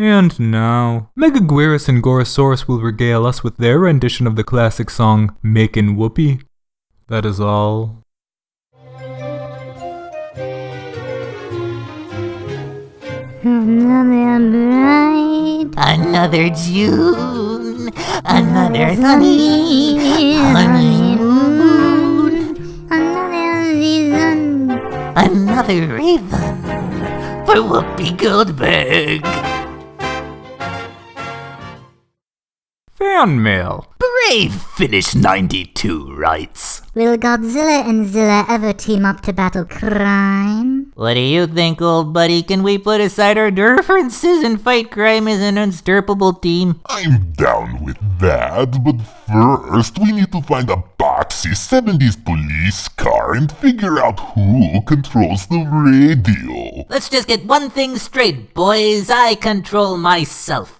And now, Megaguirus and Gorosaurus will regale us with their rendition of the classic song Makin' Whoopee. That is all. Another bright, Another June, another sunny honeymoon, another season. another raven for Whoopi Goldberg. Fan mail. Brave finish 92 writes. Will Godzilla and Zilla ever team up to battle crime? What do you think, old buddy? Can we put aside our differences and fight crime as an unstoppable team? I'm down with that, but first we need to find a boxy 70s police car and figure out who controls the radio. Let's just get one thing straight, boys. I control myself.